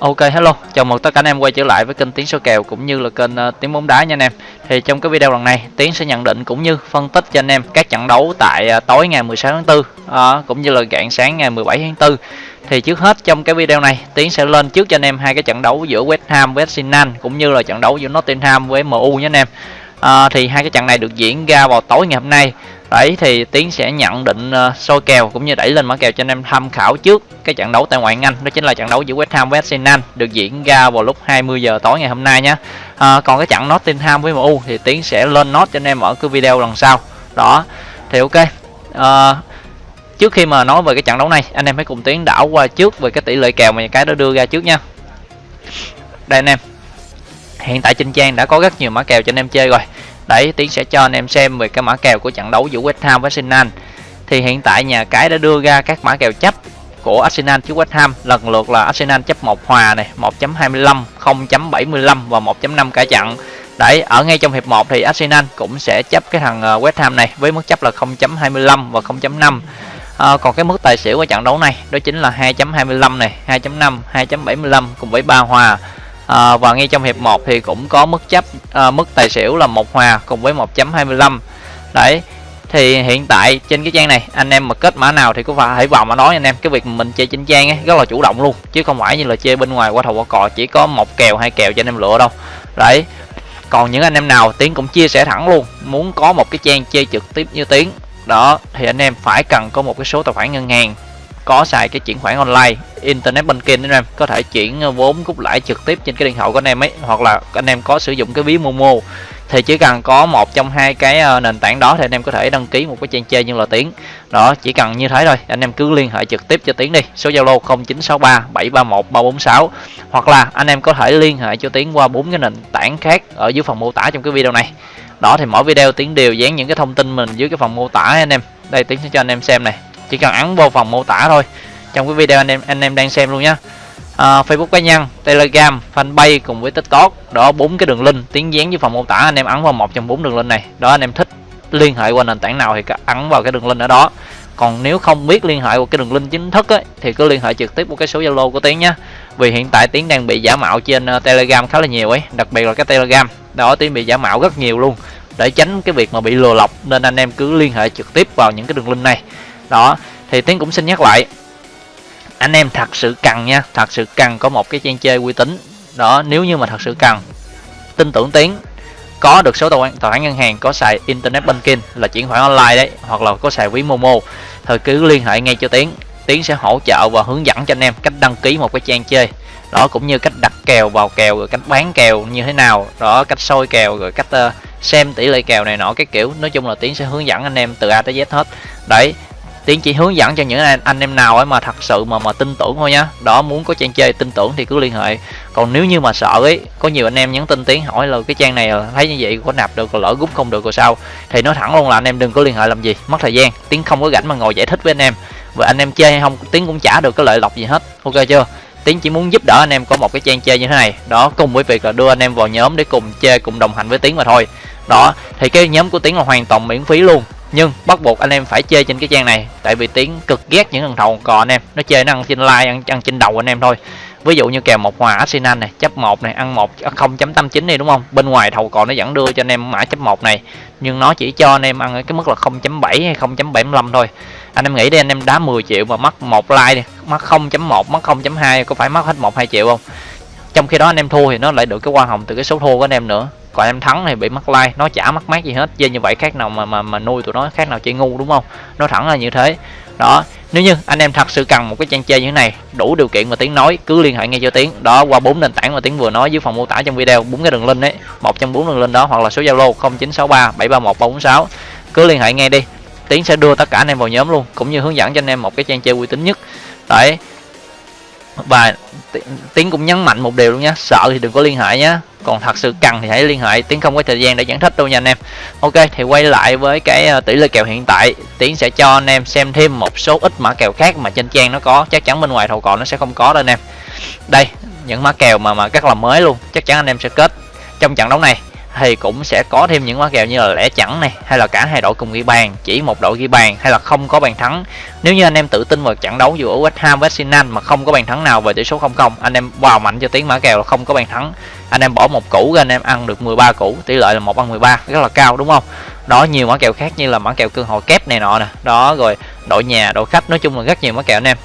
Ok hello, chào mừng tất cả anh em quay trở lại với kênh Tiếng số kèo cũng như là kênh uh, Tiếng bóng đá nha anh em. Thì trong cái video lần này, Tiến sẽ nhận định cũng như phân tích cho anh em các trận đấu tại uh, tối ngày 16 tháng 4 uh, ờ, cũng như là rạng sáng ngày 17 tháng 4. Thì trước hết trong cái video này, Tiến sẽ lên trước cho anh em hai cái trận đấu giữa West Ham với Arsenal cũng như là trận đấu giữa Nottingham với MU nhé anh em à, thì hai cái trận này được diễn ra vào tối ngày hôm nay Đấy thì Tiến sẽ nhận định uh, soi kèo cũng như đẩy lên mã kèo cho anh em tham khảo trước cái trận đấu tại ngoại hạng Anh đó chính là trận đấu giữa West Ham với Arsenal được diễn ra vào lúc 20 giờ tối ngày hôm nay nhé. À, còn cái trận Nottingham với MU thì Tiến sẽ lên nốt cho anh em ở cái video lần sau. Đó. Thì ok. À, trước khi mà nói về cái trận đấu này, anh em hãy cùng Tiến đảo qua trước về cái tỷ lệ kèo mà cái đó đưa ra trước nha. Đây anh em. Hiện tại trên trang đã có rất nhiều mã kèo cho anh em chơi rồi Đấy, Tiến sẽ cho anh em xem về cái mã kèo của trận đấu giữa West Ham với Arsenal. Thì hiện tại nhà cái đã đưa ra các mã kèo chấp của Arsenal trước West Ham lần lượt là Arsenal chấp 1 hòa này, 1.25, 0.75 và 1.5 cả trận. Đấy, ở ngay trong hiệp 1 thì Arsenal cũng sẽ chấp cái thằng ờ, West Ham này với mức chấp là 0.25 và 0.5. À, ờ, còn cái mức tài xỉu của trận đấu này đó chính là 2.25 này, 2.5, 2.75 cùng với 3 hòa à, và ngay trong hiệp 1 thì cũng có mức chấp à, mức tài xỉu là một hòa cùng với 1.25 đấy thì hiện tại trên cái trang này anh em mà kết mã nào thì cũng phải hãy vào mà nói anh em cái việc mình chơi trên trang ấy rất là chủ động luôn chứ không phải như là chơi bên ngoài qua thầu qua cò chỉ có một kèo hai kèo cho anh em lựa đâu. Đấy còn những anh em nào tiến cũng chia sẻ thẳng luôn muốn có một cái trang chơi trực tiếp như tiến đó thì anh em phải cần có một cái số tài khoản ngân hàng có xài cái chuyển khoản online, internet banking anh em. Có thể chuyển ờ, vốn cút lãi trực tiếp trên cái điện thoại của anh em ấy, hoặc là anh em có sử dụng cái ví momo. Thì chỉ cần có một trong hai cái ờ, nền tảng đó thì anh em có thể đăng ký một cái trang chơi như là tiếng đó, chỉ cần như thế thôi, anh em cứ liên hệ trực tiếp cho tiếng đi. Số zalo 0963 731 346 hoặc là anh em có thể liên hệ cho tiếng qua bốn cái nền tảng khác ở dưới phần mô tả trong cái video này. Đó, thì mỗi video tiếng đều dán những cái thông tin mình dưới cái phần mô tả anh em. Đây tiếng sẽ cho anh em xem này chỉ cần ấn vô phần mô tả thôi. Trong cái video anh em anh em đang xem luôn nhá. À, Facebook cá nhân Telegram fanpage cùng với TikTok đó bốn cái đường link tiếng dán với phần mô tả anh em ấn vào một trong bốn đường link này. Đó anh em thích liên hệ qua nền tảng nào thì ấn vào cái đường link ở đó. Còn nếu không biết liên hệ qua cái đường link chính thức ấy, thì cứ liên hệ trực tiếp qua cái số zalo của tiến nhá. Vì hiện tại tiến đang bị giả mạo trên ờ, telegram khá là nhiều ấy đặc biệt là cái telegram. Đó tiến bị giả mạo rất nhiều luôn. Để tránh cái việc mà bị lừa lọc nên anh em cứ liên hệ trực tiếp vào những cái đường link này đó thì tiến cũng xin nhắc lại. Anh em thật sự cần nha thật sự cần có một cái trang chơi uy tín. Đó nếu như mà thật sự cần tin tưởng tiến. Có được số tài khoản tài khoản ngân hàng có xài internet banking là chuyển khoản online đấy hoặc là có xài ví momo thì cứ liên hệ ngay cho tiến. Tiến sẽ hỗ trợ và hướng dẫn cho anh em cách đăng ký một cái trang chơi. Đó cũng như cách đặt kèo vào kèo rồi cách bán kèo như thế nào. Đó cách soi kèo rồi cách uh, xem tỷ lệ kèo này nọ cái kiểu. Nói chung là tiến sẽ hướng dẫn anh em từ a tới z hết. Đấy tiến chỉ hướng dẫn cho những anh, anh em nào ấy mà thật sự mà mà tin tưởng thôi nhá. Đó muốn có trang chơi tin tưởng thì cứ liên hệ. Còn nếu như mà sợ ấy có nhiều anh em nhắn tin tiến hỏi là cái trang này thấy như vậy có nạp được lỡ rút không được rồi sao? Thì nói thẳng luôn là anh em đừng có liên hệ làm gì mất thời gian. Tiến không có rảnh mà ngồi giải thích với anh em. Và anh em chơi hay không tiến cũng trả được cái lợi lộc gì hết. Ok chưa? Tiến chỉ muốn giúp đỡ anh em có một cái trang chơi như thế này. Đó cùng với việc là đưa anh em vào nhóm để cùng chơi cùng đồng hành với tiến mà thôi. Đó thì cái nhóm của tiến là hoàn toàn miễn phí luôn nhưng bắt buộc anh em phải chơi trên cái trang này tại vì tiếng cực ghét những thằng thầu cò anh em. Nó chơi nó ăn trên like ăn, ăn trên đầu anh em thôi. Ví dụ như kèo một hòa arsenal này chấp một này ăn một à, 0.89 đi đúng không? Bên ngoài thầu cò nó vẫn đưa cho anh em mã chấp một này nhưng nó chỉ cho anh em ăn ở cái mức là 0.7 hay 0.75 thôi. Anh em nghĩ đi anh em đá 10 triệu mà mất một like đi mất 0.1 mất 0.2 có phải mất hết một hai triệu không? Trong khi đó anh em thua thì nó lại được cái hoa hồng từ cái số thua của anh em nữa còn em thắng thì bị mất like, nó chả mất mát gì hết. Chơi như vậy khác nào mà mà mà nuôi tụi nó, khác nào chơi ngu, đúng không? Nó thẳng là như thế. Đó, nếu như anh em thật sự cần một cái trang chơi như thế này, đủ điều kiện mà tiếng nói, cứ liên hệ ngay cho tiếng đó, qua bốn nền tảng mà tiếng vừa nói dưới phần mô tả trong video, bốn cái đường link đấy một trong bốn đường link đó, hoặc là số zalo 0963 731 346 cứ liên hệ ngay đi, tiến sẽ đưa tất cả anh em vào nhóm luôn, cũng như hướng dẫn cho anh em một cái trang chơi uy tín nhất. Đấy và tiến cũng nhấn mạnh một điều luôn nhé sợ thì đừng có liên hệ nhé còn thật sự cần thì hãy liên hệ, tiến không có thời gian để giải thích đâu nha anh em. Ok, thì quay lại với cái ờ, tỷ lệ kèo hiện tại, tiến sẽ cho anh em xem thêm một số ít mã kèo khác mà trên trang nó có. Chắc chắn bên ngoài thầu cò nó sẽ không có đâu anh em. Đây, những mã kèo mà mà các là mới luôn, chắc chắn anh em sẽ kết trong trận đấu này thì cũng sẽ có thêm những mã kèo như là lẻ chẵn này, hay là cả hai đội cùng ghi bàn, chỉ một đội ghi bàn, hay là không có bàn thắng. Nếu như anh em tự tin vào trận đấu giữa West Ham với Arsenal mà không có bàn thắng nào về tỷ số 0-0 anh em vào mạnh cho tiếng mã kèo là không có bàn thắng. Anh em bỏ một củ ra, anh em ăn được 13 củ, tỷ lệ là một ăn 13 rất là cao, đúng không? Đó, nhiều mã kèo khác như là mã kèo cơ hội kép này nọ nè. Đó, rồi đội nhà, đội khách, nói chung là rất nhiều mã kèo anh em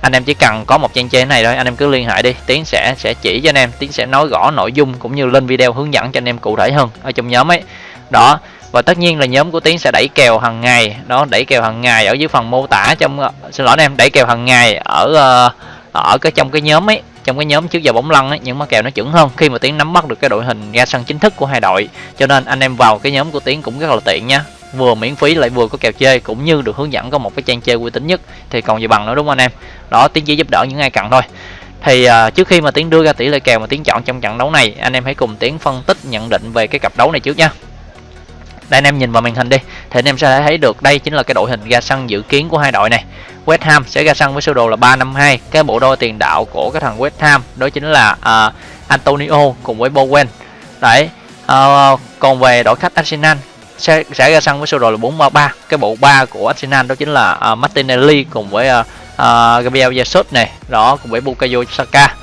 anh em chỉ cần có một trang trên này thôi, anh em cứ liên hệ đi. Tiến sẽ sẽ chỉ cho anh em, tiến sẽ nói rõ nội dung cũng như lên video hướng dẫn cho anh em cụ thể hơn ở trong nhóm ấy. Đó, và tất nhiên là nhóm của tiến sẽ đẩy kèo hàng ngày. Đó, đẩy kèo hàng ngày ở dưới phần mô tả trong, xin lỗi anh em, đẩy kèo hàng ngày ở ờ, ở cái trong cái nhóm ấy, trong cái nhóm trước giờ bóng lăn ấy những mã kèo nó chuẩn hơn. Khi mà tiến nắm bắt được cái đội hình ra sân chính thức của hai đội, cho nên anh em vào cái nhóm của tiến cũng rất là tiện nha vừa miễn phí lại vừa có kèo chơi cũng như được hướng dẫn có một cái trang chơi uy tín nhất thì còn gì bằng nữa đúng không anh em? Đó tiến chỉ giúp đỡ những ai cần thôi. Thì uh, trước khi mà tiến đưa ra tỷ lệ kèo mà tiến chọn trong trận đấu này anh em hãy cùng tiến phân tích nhận định về cái cặp đấu này trước nha. Đây anh em nhìn vào màn hình đi. Thì anh em sẽ thấy được đây chính là cái đội hình ra sân dự kiến của hai đội này. West Ham sẽ ra sân với sơ đồ là 352 cái bộ đôi tiền đạo của cái thằng West Ham đó chính là uh, Antonio cùng với Bowen. Đấy uh, còn về đội khách Arsenal sẽ, sẽ ra sân với sơ đồ là 433 cái bộ ba của Arsenal đó chính là uh, Martinelli cùng với uh, uh, Gabriel Jesus này đó cùng với Bukayo Saka.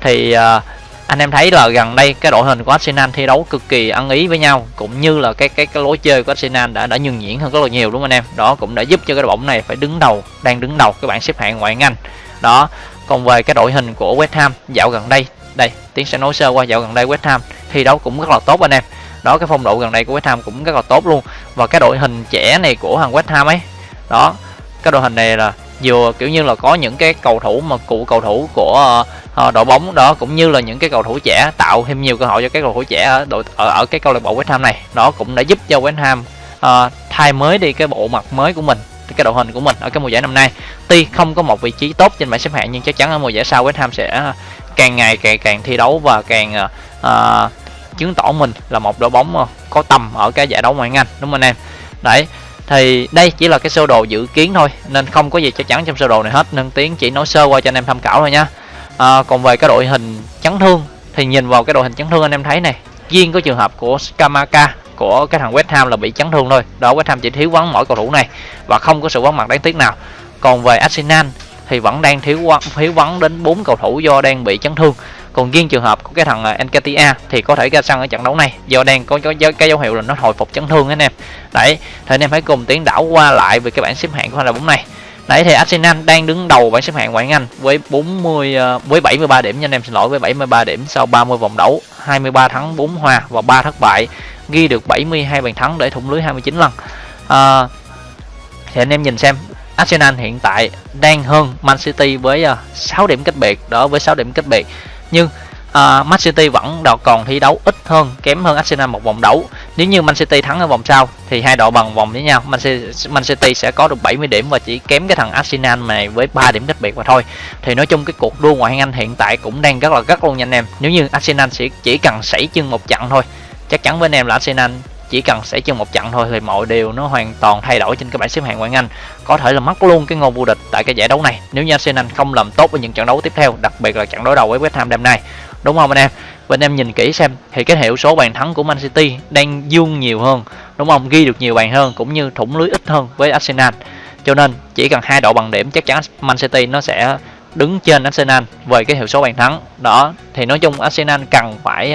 Thì uh, anh em thấy là gần đây cái đội hình của Arsenal thi đấu cực kỳ ăn ý với nhau cũng như là cái cái cái lối chơi của Arsenal đã đã nhường nhuyễn hơn rất là nhiều đúng không anh em? Đó cũng đã giúp cho cái đội bóng này phải đứng đầu đang đứng đầu cái bảng xếp hạng ngoại hạng Anh đó còn về cái đội hình của West Ham dạo gần đây đây tiến sẽ nói sơ qua dạo gần đây West Ham thi đấu cũng rất là tốt anh em đó cái phong độ gần đây của West Ham cũng rất là tốt luôn. Và cái đội hình trẻ này của thằng West Ham ấy. Đó cái đội hình này là vừa kiểu như là có những cái cầu thủ mà cụ cầu thủ của uh, đội bóng đó cũng như là những cái cầu thủ trẻ tạo thêm nhiều cơ hội cho các cầu thủ trẻ ở đội ở, ở cái câu lạc bộ West Ham này. Đó cũng đã giúp cho West Ham uh, thay mới đi cái bộ mặt mới của mình cái đội hình của mình ở cái mùa giải năm nay. Tuy không có một vị trí tốt trên bảng xếp hạng nhưng chắc chắn ở mùa giải sau West Ham sẽ ờ, càng ngày càng càng thi đấu và càng uh, chứng tỏ mình là một đội bóng ờ, có tầm ở cái giải đấu ngoại hạng Anh đúng không anh em? Đấy thì đây chỉ là cái sơ đồ dự kiến thôi nên không có gì chắc chắn trong sơ đồ này hết nên tiến chỉ nói sơ qua cho anh em tham khảo thôi nha. À, còn về cái đội hình chấn thương thì nhìn vào cái đội hình chấn thương anh em thấy này riêng có trường hợp của Skamaka của cái thằng West Ham là bị chấn thương thôi. Đó West Ham chỉ thiếu vắng mỗi cầu thủ này và không có sự vắng mặt đáng tiếc nào. Còn về Arsenal thì vẫn đang thiếu thiếu vắng đến bốn cầu thủ do đang bị chấn thương còn riêng trường hợp của cái thằng à, Encatia thì có thể ra sân ở trận đấu này. Do đang có, có, có cái dấu hiệu là nó hồi phục chấn thương anh em. Đấy thì anh em hãy cùng tiến đảo qua lại về cái bảng xếp hạng của hai đội bóng này. Đấy thì Arsenal đang đứng đầu bảng xếp hạng ngoại Anh với 40 à, với 73 điểm nha anh em. Xin lỗi với 73 điểm sau 30 vòng đấu 23 thắng 4 hòa và 3 thất bại. Ghi được 72 bàn thắng để thủng lưới 29 lần. À, thì anh em nhìn xem Arsenal hiện tại đang hơn Man City với à, 6 điểm cách biệt đó với 6 điểm cách biệt nhưng uh, Man City vẫn còn thi đấu ít hơn kém hơn Arsenal một vòng đấu. Nếu như Man City thắng ở vòng sau thì hai đội bằng vòng với nhau. Man City, Man City sẽ có được 70 điểm và chỉ kém cái thằng Arsenal này với 3 điểm cách biệt mà thôi. Thì nói chung cái cuộc đua ngoại hạng Anh hiện tại cũng đang rất là gắt luôn nha anh em. Nếu như Arsenal sẽ chỉ cần sảy chân một trận thôi chắc chắn với anh em là Arsenal chỉ cần xảy chân một trận thôi thì mọi điều nó hoàn toàn thay đổi trên cái bảng xếp hạng ngoại hạng Anh có thể là mất luôn cái ngôi vô địch tại cái giải đấu này nếu như Arsenal không làm tốt ở những trận đấu tiếp theo đặc biệt là trận đối đầu với West Ham đêm nay. Đúng không anh em? Và anh em nhìn kỹ xem thì cái hiệu số bàn thắng của Man City đang dương nhiều hơn đúng không? Ghi được nhiều bàn hơn cũng như thủng lưới ít hơn với Arsenal. Cho nên chỉ cần hai đội bằng điểm chắc chắn Man City nó sẽ đứng trên Arsenal về cái hiệu số bàn thắng. Đó thì nói chung Arsenal cần phải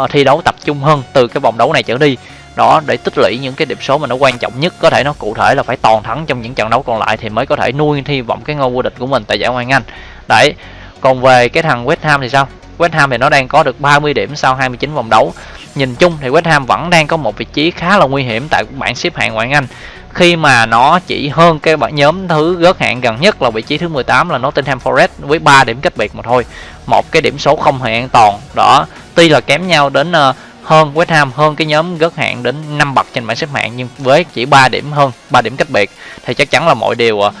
uh, thi đấu tập trung hơn từ cái vòng đấu này trở đi đó để tích lũy những cái điểm số mà nó quan trọng nhất có thể nó cụ thể là phải toàn thắng trong những trận đấu còn lại thì mới có thể nuôi hy vọng cái ngôi vô địch của mình tại giải ngoại Anh. Đấy còn về cái thằng West Ham thì sao? West Ham thì nó đang có được 30 điểm sau 29 vòng đấu. Nhìn chung thì West Ham vẫn đang có một vị trí khá là nguy hiểm tại bảng xếp hạng ngoại Anh. Khi mà nó chỉ hơn cái bảng nhóm thứ gớt hạng gần nhất là vị trí thứ 18 là Nottingham Forest với 3 điểm cách biệt mà thôi. Một cái điểm số không hề an toàn. Đó tuy là kém nhau đến uh, hơn West Ham hơn cái nhóm gớt hạng đến 5 bậc trên bảng xếp hạng nhưng với chỉ 3 điểm hơn 3 điểm cách biệt thì chắc chắn là mọi điều uh,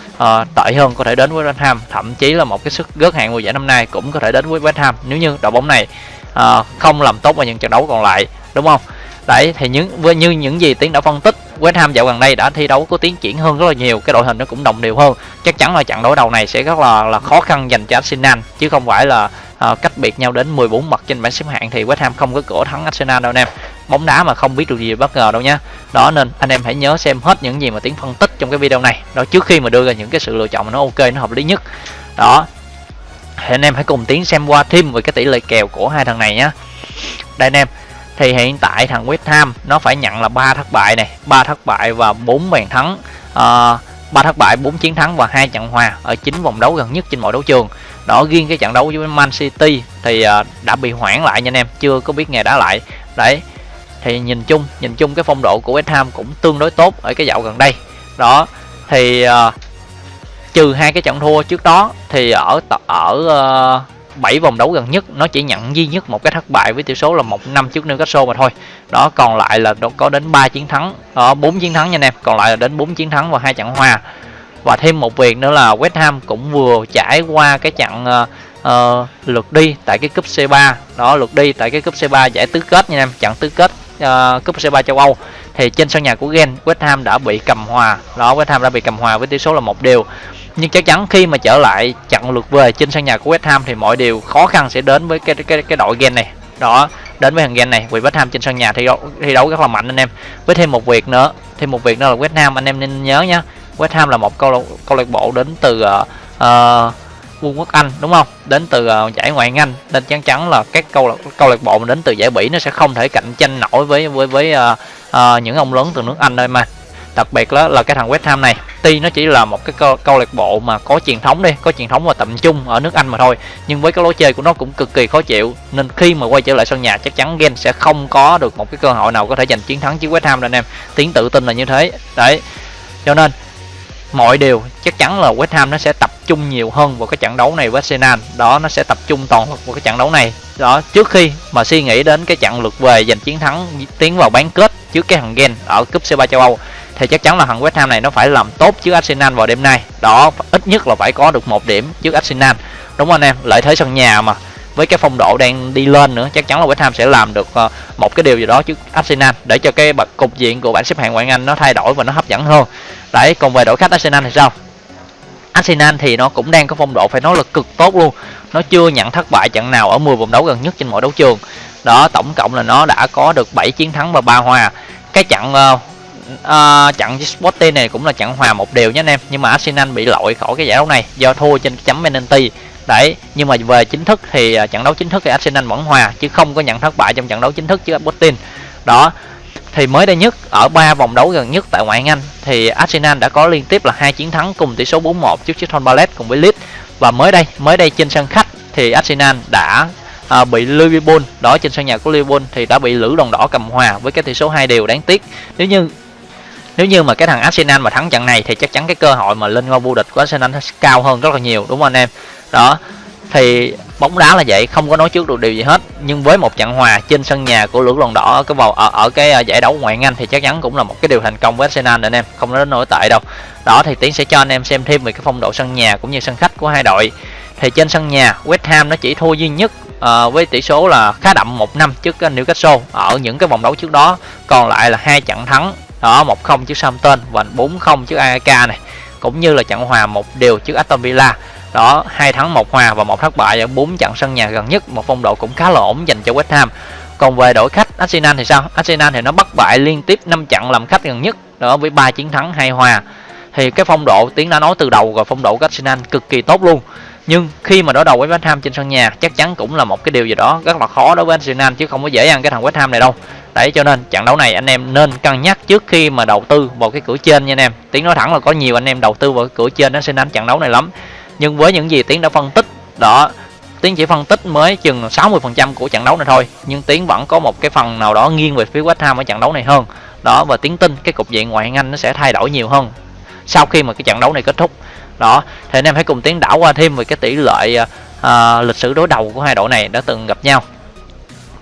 tệ hơn có thể đến với West Ham. Thậm chí là một cái sức gớt hạng mùa giải năm nay cũng có thể đến với West Ham nếu như đội bóng này uh, không làm tốt vào những trận đấu còn lại đúng không? Đấy thì những với như những gì tiến đã phân tích West Ham dạo gần đây đã thi đấu có tiến triển hơn rất là nhiều cái đội hình nó cũng đồng đều hơn. Chắc chắn là trận đối đầu này sẽ rất là là khó khăn dành cho Arsenal chứ không phải là uh, cách biệt nhau đến 14 mặt trên bảng xếp hạng thì West Ham không có cửa thắng Arsenal đâu anh em. Bóng đá mà không biết được gì bất ngờ đâu nhá. Đó nên anh em hãy nhớ xem hết những gì mà tiến phân tích trong cái video này. Đó trước khi mà đưa ra những cái sự lựa chọn mà nó ok nó hợp lý nhất. Đó thì anh em hãy cùng tiến xem qua thêm về cái tỷ lệ kèo của hai thằng này nhá. Đây anh em thì hiện tại thằng West Ham nó phải nhận là ba thất bại này ba thất bại và bốn bàn thắng ờ, uh, 3 thất bại 4 chiến thắng và hai trận hòa ở chín vòng đấu gần nhất trên mọi đấu trường đó riêng cái trận đấu với Man City thì à, đã bị hoãn lại nha anh em chưa có biết ngày đá lại. Đấy thì nhìn chung nhìn chung cái phong độ của West Ham cũng tương đối tốt ở cái dạo gần đây. Đó thì uh, trừ hai cái trận thua trước đó thì ở ở ờ, uh, 7 vòng đấu gần nhất nó chỉ nhận duy nhất một cái thất bại với tỷ số là một năm trước Newcastle mà thôi. Đó còn lại là có đến 3 chiến thắng đó 4 chiến thắng nha anh em còn lại là đến 4 chiến thắng và hai trận hòa và thêm một việc nữa là West Ham cũng vừa trải qua cái trận uh, uh, lượt đi tại cái cúp C3 đó lượt đi tại cái cúp C3 giải tứ kết nha em trận tứ kết uh, cúp C3 châu Âu. Thì trên sân nhà của Gen West Ham đã bị cầm hòa. Đó West Ham đã bị cầm hòa với tỷ số là một điều nhưng chắc chắn khi mà trở lại trận lượt về trên sân nhà của West Ham thì mọi điều khó khăn sẽ đến với cái cái cái đội Gen này. Đó đến với thằng Gen này vì West Ham trên sân nhà thi đấu thi đấu rất là mạnh anh em. Với thêm một việc nữa thêm một việc nữa là West Ham anh em nên nhớ nhá West Ham là một câu câu lạc bộ đến từ uh, uh, Vương quốc Anh đúng không? Đến từ uh, giải ngoại hạng Anh nên chắc chắn là các câu lạc câu lạc bộ mà đến từ giải Bỉ nó sẽ không thể cạnh tranh nổi với với với uh, uh, những ông lớn từ nước Anh đây mà. Đặc biệt đó là cái thằng West Ham này, tuy nó chỉ là một cái câu, câu lạc bộ mà có truyền thống đi, có truyền thống và tầm trung ở nước Anh mà thôi, nhưng với cái lối chơi của nó cũng cực kỳ khó chịu nên khi mà quay trở lại sân nhà chắc chắn Gen sẽ không có được một cái cơ hội nào có thể giành chiến thắng trước West Ham đâu anh em. Tiến tự tin là như thế. Đấy. Cho nên mọi điều, chắc chắn là West Ham nó sẽ tập trung nhiều hơn vào cái trận đấu này với Arsenal. Đó, nó sẽ tập trung toàn lực vào cái trận đấu này. Đó, trước khi mà suy nghĩ đến cái trận lượt về giành chiến thắng, tiến vào bán kết trước cái thằng Gen ở cúp C3 châu Âu, thì chắc chắn là thằng West Ham này nó phải làm tốt trước Arsenal vào đêm nay. Đó, ít nhất là phải có được một điểm trước Arsenal. Đúng không anh em? Lợi thế sân nhà mà với cái phong độ đang đi lên nữa chắc chắn là West Ham sẽ làm được ờ, một cái điều gì đó trước Arsenal để cho cái bậc cục diện của bảng xếp hạng ngoại hạng Anh nó thay đổi và nó hấp dẫn hơn. Đấy còn về đội khách Arsenal thì sao? Arsenal thì nó cũng đang có phong độ phải nói là cực tốt luôn. Nó chưa nhận thất bại trận nào ở 10 vòng đấu gần nhất trên mọi đấu trường. Đó tổng cộng là nó đã có được 7 chiến thắng và 3 hòa. Cái trận uh, uh, trận Sporting này cũng là trận hòa một đều nhé anh em. Nhưng mà Arsenal bị lội khỏi cái giải đấu này do thua trên chấm penalty đấy nhưng mà về chính thức thì à, trận đấu chính thức thì Arsenal vẫn hòa chứ không có nhận thất bại trong trận đấu chính thức trước Sporting. Đó thì mới đây nhất ở ba vòng đấu gần nhất tại ngoại hạng Anh thì Arsenal đã có liên tiếp là hai chiến thắng cùng tỷ số 4-1 trước Crystal Palace cùng với Leeds. Và mới đây mới đây trên sân khách thì Arsenal đã à, bị Liverpool đó trên sân nhà của Liverpool thì đã bị lữ đồng đỏ cầm hòa với cái tỷ số hai đều đáng tiếc. Nếu như nếu như mà cái thằng Arsenal mà thắng trận này thì chắc chắn cái cơ hội mà lên ngôi vô địch của Arsenal sẽ cao hơn rất là nhiều đúng không anh em? Đó thì bóng đá là vậy không có nói trước được điều gì hết. Nhưng với một trận hòa trên sân nhà của lưỡng lòng đỏ ở cái vào ở, ở cái ờ, giải đấu ngoại Anh thì chắc chắn cũng là một cái điều thành công với Arsenal anh em không nói nổi tệ đâu. Đó thì tiến sẽ cho anh em xem thêm về cái phong độ sân nhà cũng như sân khách của hai đội. Thì trên sân nhà West Ham nó chỉ thua duy nhất uh, với tỷ số là khá đậm một năm trước ờ, Newcastle ở những cái vòng đấu trước đó. Còn lại là hai trận thắng đó một không trước Southampton và 4-0 trước AEK này. Cũng như là trận hòa một điều trước Aston Villa đó, hai thắng, một hòa và một thất bại ở bốn trận sân nhà gần nhất. Một phong độ cũng khá là ổn dành cho West Ham. Còn về đội khách Arsenal thì sao? Arsenal thì nó bất bại liên tiếp 5 trận làm khách gần nhất, đó với ba chiến thắng, hai hòa. Thì cái phong độ tiến đã nói từ đầu rồi phong độ của Arsenal cực kỳ tốt luôn. Nhưng khi mà đối đầu với West Ham trên sân nhà, chắc chắn cũng là một cái điều gì đó rất là khó đối với Arsenal, chứ không có dễ ăn cái thằng West Ham này đâu. Đấy, cho nên trận đấu này anh em nên cân nhắc trước khi mà đầu tư vào cái cửa trên nha anh em. Tiếng nói thẳng là có nhiều anh em đầu tư vào cái cửa trên Arsenal trận đấu này lắm nhưng với những gì tiến đã phân tích đó tiến chỉ phân tích mới chừng 60% của trận đấu này thôi. Nhưng tiến vẫn có một cái phần nào đó nghiêng về phía West Ham ở trận đấu này hơn. Đó và tiến tin cái cục diện ngoại hạng Anh nó sẽ thay đổi nhiều hơn sau khi mà cái trận đấu này kết thúc. Đó thì anh em hãy cùng tiến đảo qua thêm về cái tỷ lệ uh, lịch sử đối đầu của hai đội này đã từng gặp nhau.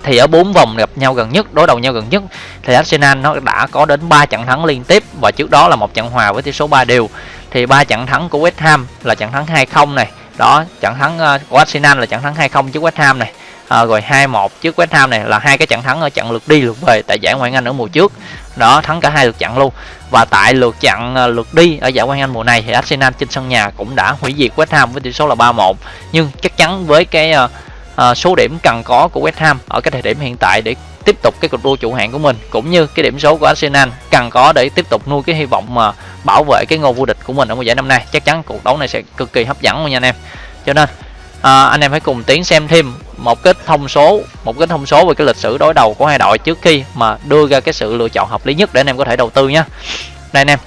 Thì ở bốn vòng gặp nhau gần nhất đối đầu nhau gần nhất thì Arsenal nó đã có đến 3 trận thắng liên tiếp và trước đó là một trận hòa với tỷ số 3 đều thì ba trận thắng của West Ham là trận thắng 2-0 này. Đó trận thắng ờ, của Arsenal là trận thắng 2-0 trước West Ham này. À, rồi 2-1 trước West Ham này là hai cái trận thắng ở trận lượt đi lượt về tại giải Ngoại hạng Anh ở mùa trước. Đó thắng cả hai lượt trận luôn. Và tại lượt trận ờ, lượt đi ở giải Ngoại hạng Anh mùa này thì Arsenal trên sân nhà cũng đã hủy diệt West Ham với tỷ số là 3-1 nhưng chắc chắn với cái uh, À, số điểm cần có của West Ham ở cái thời điểm hiện tại để tiếp tục cái cuộc đua chủ hạng của mình cũng như cái điểm số của Arsenal cần có để tiếp tục nuôi cái hy vọng mà bảo vệ cái ngôi vô địch của mình ở mùa giải năm nay. Chắc chắn cuộc đấu này sẽ cực kỳ hấp dẫn luôn nha anh em. Cho nên à, anh em hãy cùng tiến xem thêm một cái thông số một cái thông số về cái lịch sử đối đầu của hai đội trước khi mà đưa ra cái sự lựa chọn hợp lý nhất để anh em có thể đầu tư nhé. Đây anh em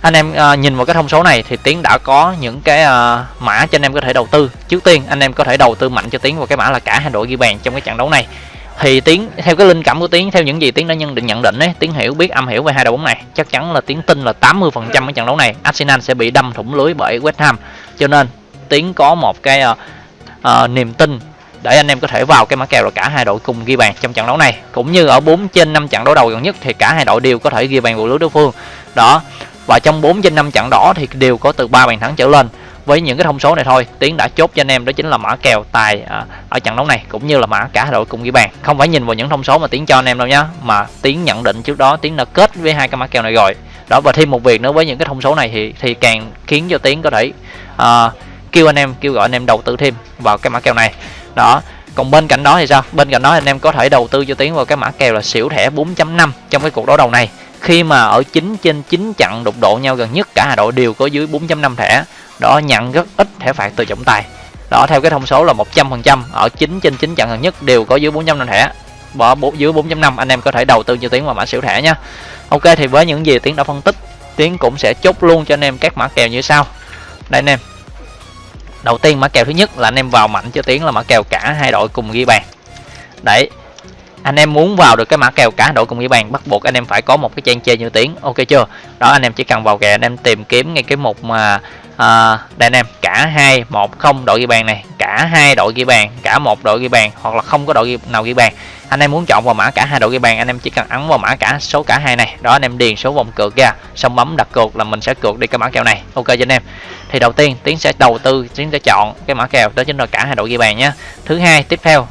anh em uh, nhìn vào cái thông số này thì tiến đã có những cái uh, mã cho anh em có thể đầu tư. Trước tiên anh em có thể đầu tư mạnh cho tiến vào cái mã là cả hai đội ghi bàn trong cái trận đấu này. Thì tiến theo cái linh cảm của tiến theo những gì tiến đã nhận định nhận định ấy tiến hiểu biết âm hiểu về hai đội bóng này. Chắc chắn là tiến tin là 80 phần trăm cái trận đấu này Arsenal sẽ bị đâm thủng lưới bởi West Ham. Cho nên tiến có một cái uh, uh, niềm tin để anh em có thể vào cái mã kèo là cả hai đội cùng ghi bàn trong trận đấu này. Cũng như ở 4 trên 5 trận đấu đầu gần nhất thì cả hai đội đều có thể ghi bàn vào lưới đối phương. Đó và trong 4 trên 5 trận đó thì đều có từ 3 bàn thắng trở lên. Với những cái thông số này thôi tiến đã chốt cho anh em đó chính là mã kèo tài à, ở trận đấu này cũng như là mã cả đội cùng ghi bàn. Không phải nhìn vào những thông số mà tiến cho anh em đâu nhá mà tiến nhận định trước đó tiến đã kết với hai cái mã kèo này rồi. Đó và thêm một việc nữa với những cái thông số này thì thì càng khiến cho tiến có thể uh, kêu anh em kêu gọi anh em đầu tư thêm vào cái mã kèo này. Đó còn bên cạnh đó thì sao? Bên cạnh đó anh em có thể đầu tư cho tiến vào cái mã kèo là xỉu thẻ 4.5 trong cái cuộc đấu đầu này khi mà ở 9 trên 9 trận đụng độ nhau gần nhất, cả hai đội đều có dưới 4.5 thẻ. Đó, nhận rất ít thẻ phạt từ trọng tài. Đó, theo cái thông số là 100% ở 9 trên 9 trận gần nhất đều có dưới 4.5 thẻ. Bỏ dưới 4.5 anh em có thể đầu tư cho tiến vào mã xỉu thẻ nha. Ok, thì với những gì tiến đã phân tích, tiến cũng sẽ chốt luôn cho anh em các mã kèo như sau. Đây, anh em. Đầu tiên, mã kèo thứ nhất là anh em vào mạnh cho tiến là mã kèo cả hai đội cùng ghi bàn. Đấy anh em muốn vào được cái mã kèo cả đội cùng ghi bàn bắt buộc anh em phải có một cái trang chơi như tiếng. Ok chưa? Đó anh em chỉ cần vào kèo anh em tìm kiếm ngay cái mục mà à, đây anh em cả hai một không đội ghi bàn này cả hai đội ghi bàn cả một đội ghi bàn hoặc là không có đội ghi, nào ghi bàn. Anh em muốn chọn vào mã cả hai đội ghi bàn anh em chỉ cần ấn vào mã cả số cả hai này. Đó anh em điền số vòng cược ra xong bấm đặt cược là mình sẽ cược đi cái mã kèo này. Ok cho anh em. Thì đầu tiên tiến sẽ đầu tư tiến sẽ chọn cái mã kèo đó chính là cả hai đội ghi bàn nhé thứ hai tiếp theo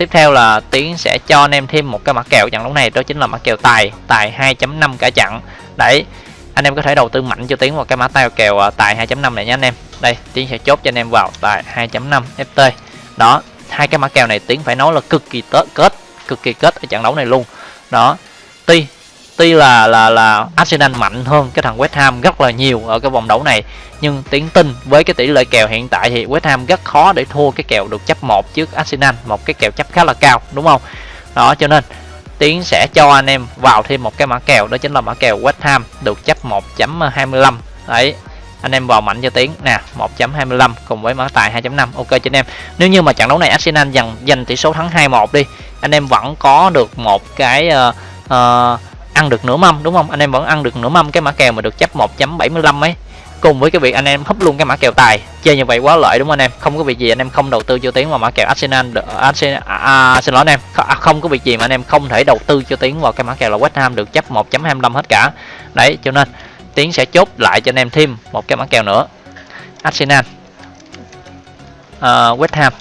tiếp theo là tiến sẽ cho anh em thêm một cái mã kèo, trận đấu này đó chính là mã kèo tài tài 2.5 cả trận. Đấy, anh em có thể đầu tư mạnh cho tiến vào cái mã tài kèo à, tài 2.5 này nhé anh em. Đây, tiến sẽ chốt cho anh em vào tài 2.5 ft đó, hai cái mã kèo này tiến phải nói là cực kỳ tớ kết, cực kỳ kết ở trận đấu này luôn. Đó, tuy tuy là là là Arsenal mạnh hơn cái thằng West Ham rất là nhiều ở cái vòng đấu này nhưng tiến tin với cái tỷ lệ kèo hiện tại thì West Ham rất khó để thua cái kèo được chấp một trước Arsenal một cái kèo chấp khá là cao đúng không? Đó cho nên tiến sẽ cho anh em vào thêm một cái mã kèo đó chính là mã kèo West Ham được chấp 1.25 đấy anh em vào mạnh cho tiến. Nè 1.25 cùng với mã tài 2.5 ok cho anh em. Nếu như mà trận đấu này Arsenal giành giành tỷ số thắng 2-1 đi anh em vẫn có được một cái uh, uh, ăn được nửa mâm đúng không? Anh em vẫn ăn được nửa mâm. Cái mã kèo mà được chấp 1.75 ấy cùng với cái việc anh em hấp luôn cái mã kèo tài. Chơi như vậy quá lợi đúng không anh em? Không có việc gì anh em không đầu tư cho tiến vào mã kèo Arsenal Arsenal à, à, xin lỗi anh em. À, không có việc gì mà anh em không thể đầu tư cho tiến vào cái mã kèo là West Ham được chấp 1.25 hết cả. Đấy cho nên tiến sẽ chốt lại cho anh em thêm một cái mã kèo nữa. Arsenal. Uh, West Ham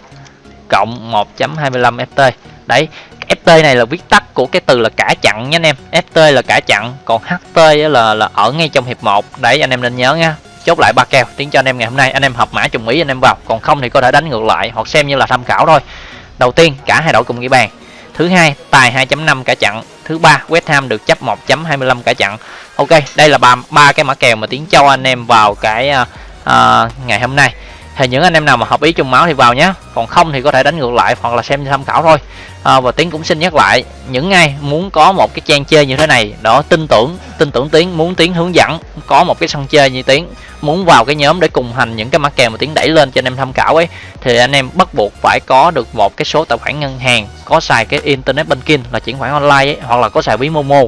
cộng 1.25 FT đấy FT này là viết tắt của cái từ là cả chặn nha anh em. FT là cả chặn còn HT là là ở ngay trong hiệp 1 đấy anh em nên nhớ nha. Chốt lại ba kèo tiếng cho anh em ngày hôm nay. Anh em hợp mã trùng ý anh em vào còn không thì có thể đánh ngược lại hoặc xem như là tham khảo thôi. Đầu tiên cả hai đội cùng ghi bàn. Thứ hai tài 2.5 cả chặn. Thứ ba West Ham được chấp 1.25 cả chặn. Ok đây là ba ba cái mã kèo mà tiến cho anh em vào cái uh, uh, ngày hôm nay thì những anh em nào mà hợp ý chung máu thì vào nhé còn không thì có thể đánh ngược lại hoặc là xem tham khảo thôi. À, và tiến cũng xin nhắc lại những ai muốn có một cái trang chơi như thế này đó tin tưởng tin tưởng tiến muốn tiến hướng dẫn có một cái sân chơi như tiến muốn vào cái nhóm để cùng hành những cái mã kèo mà tiến đẩy lên cho anh em tham khảo ấy thì anh em bắt buộc phải có được một cái số tài khoản ngân hàng có xài cái internet banking là chuyển khoản online ấy, hoặc là có xài ví momo.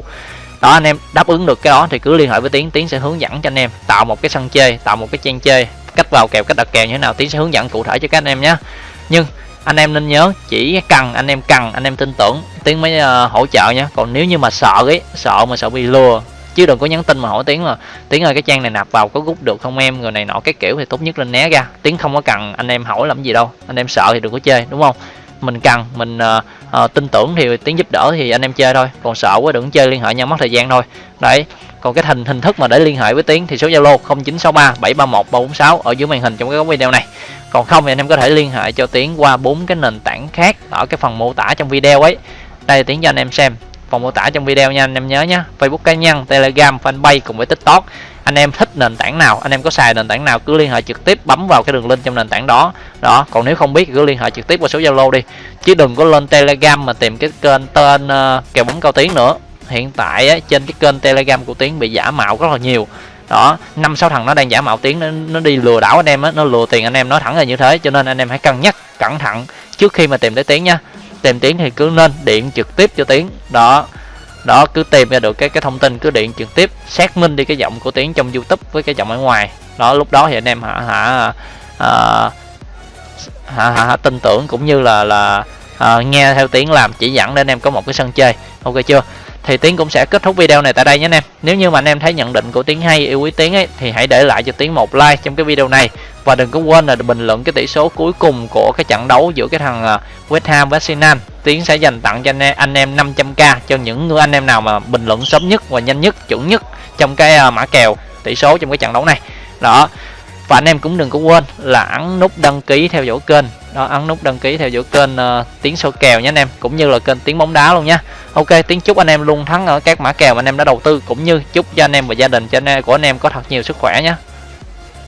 Đó anh em đáp ứng được cái đó thì cứ liên hệ với tiến tiến sẽ hướng dẫn cho anh em tạo một cái sân chơi tạo một cái trang chơi cách vào kèo cách đặt kèo như thế nào tiến sẽ hướng dẫn cụ thể cho các anh em nhé. Nhưng anh em nên nhớ chỉ cần anh em cần anh em tin tưởng tiến mới uh, hỗ trợ nhé. Còn nếu như mà sợ ấy sợ mà sợ bị lừa chứ đừng có nhắn tin mà hỏi tiến là tiến ơi cái trang này nạp vào có rút được không em? Người này nọ cái kiểu thì tốt nhất lên né ra. Tiến không có cần anh em hỏi làm gì đâu anh em sợ thì đừng có chơi đúng không? Mình cần mình uh, uh, tin tưởng thì tiến giúp đỡ thì anh em chơi thôi còn sợ quá đừng chơi liên hệ nhau mất thời gian thôi. Đấy còn cái hình hình thức mà để liên hệ với tiến thì số zalo 0963 731 346 ở dưới màn hình trong cái video này. Còn không thì anh em có thể liên hệ cho tiến qua bốn cái nền tảng khác ở cái phần mô tả trong video ấy. Đây tiến cho anh em xem phần mô tả trong video nha anh em nhớ nhé facebook cá nhân telegram fanpage cùng với tiktok. Anh em thích nền tảng nào anh em có xài nền tảng nào cứ liên hệ trực tiếp bấm vào cái đường link trong nền tảng đó. Đó còn nếu không biết cứ liên hệ trực tiếp qua số zalo đi. Chứ đừng có lên telegram mà tìm cái kênh tên uh, kèo bóng cao tiến nữa hiện tại á, trên cái kênh telegram của tiến bị giả mạo rất là nhiều. Đó năm sáu thằng nó đang giả mạo tiếng nó, nó đi lừa đảo anh em á nó lừa tiền anh em nói thẳng là như thế cho nên anh em hãy cân nhắc cẩn thận trước khi mà tìm tới tiếng nha. Tìm tiếng thì cứ nên điện trực tiếp cho tiếng đó đó cứ tìm ra được cái cái thông tin cứ điện trực tiếp xác minh đi cái giọng của tiếng trong youtube với cái giọng ở ngoài. Đó lúc đó thì anh em hả hả à, hả, hả, hả tin tưởng cũng như là là à, nghe theo tiếng làm chỉ dẫn để anh em có một cái sân chơi. Ok chưa? Thì tiến cũng sẽ kết thúc video này tại đây nhé anh em. Nếu như mà anh em thấy nhận định của tiến hay yêu quý tiến ấy thì hãy để lại cho tiến một like trong cái video này. Và đừng có quên là bình luận cái tỷ số cuối cùng của cái trận đấu giữa cái thằng à, West Ham với Arsenal. Tiến sẽ dành tặng cho anh em, anh em 500k cho những người anh em nào mà bình luận sớm nhất và nhanh nhất chuẩn nhất trong cái à, mã kèo tỷ số trong cái trận đấu này. Đó và anh em cũng đừng có quên là ấn nút đăng ký theo dõi kênh. Đó ấn nút đăng ký theo dõi kênh uh, tiếng số kèo nhé anh em cũng như là kênh tiếng bóng đá luôn nha ok tiếng chúc anh em luôn thắng ở các mã kèo mà anh em đã đầu tư cũng như chúc cho anh em và gia đình cho anh em của anh em có thật nhiều sức khỏe nhé.